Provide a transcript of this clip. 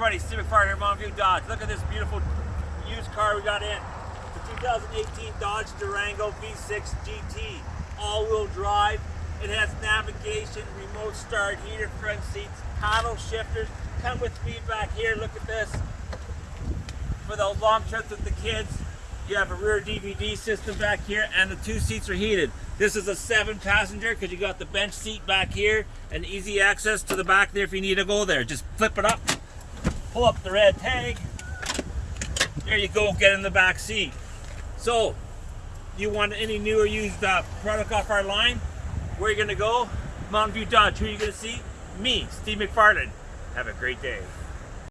everybody, Steve McFarland here, Mountain View Dodge. Look at this beautiful used car we got in. The 2018 Dodge Durango V6 GT, all-wheel drive. It has navigation, remote start, heated front seats, paddle shifters. Come with me back here, look at this. For those long trips with the kids, you have a rear DVD system back here and the two seats are heated. This is a seven passenger because you got the bench seat back here and easy access to the back there if you need to go there. Just flip it up, pull up the red tag. There you go, get in the back seat. So, you want any new or used uh, product off our line? Where are you gonna go? Mountain View Dodge. Who are you gonna see? Me, Steve McFarland. Have a great day.